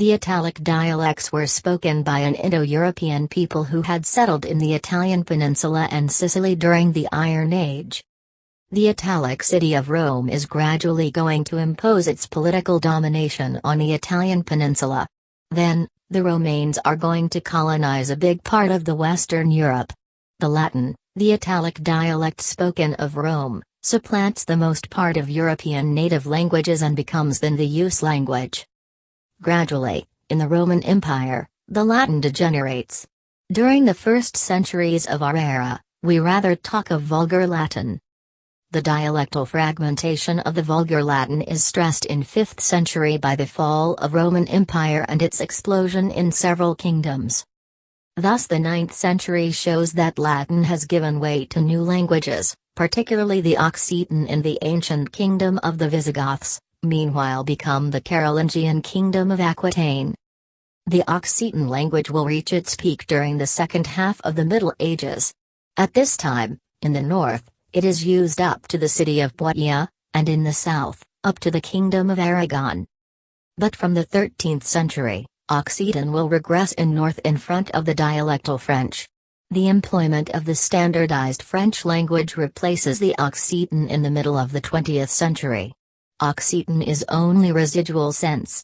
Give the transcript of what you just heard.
The Italic dialects were spoken by an Indo-European people who had settled in the Italian peninsula and Sicily during the Iron Age. The Italic city of Rome is gradually going to impose its political domination on the Italian peninsula. Then, the Romanes are going to colonize a big part of the Western Europe. The Latin, the Italic dialect spoken of Rome, supplants the most part of European native languages and becomes then the use language. Gradually, in the Roman Empire, the Latin degenerates. During the first centuries of our era, we rather talk of Vulgar Latin, the dialectal fragmentation of the Vulgar Latin is stressed in 5th century by the fall of Roman Empire and its explosion in several kingdoms. Thus the 9th century shows that Latin has given way to new languages, particularly the Occitan in the ancient kingdom of the Visigoths, meanwhile become the Carolingian kingdom of Aquitaine. The Occitan language will reach its peak during the second half of the Middle Ages. At this time, in the north, it is used up to the city of Poitiers, and in the south, up to the kingdom of Aragon. But from the 13th century, Occitan will regress in north in front of the dialectal French. The employment of the standardized French language replaces the Occitan in the middle of the 20th century. Occitan is only residual sense,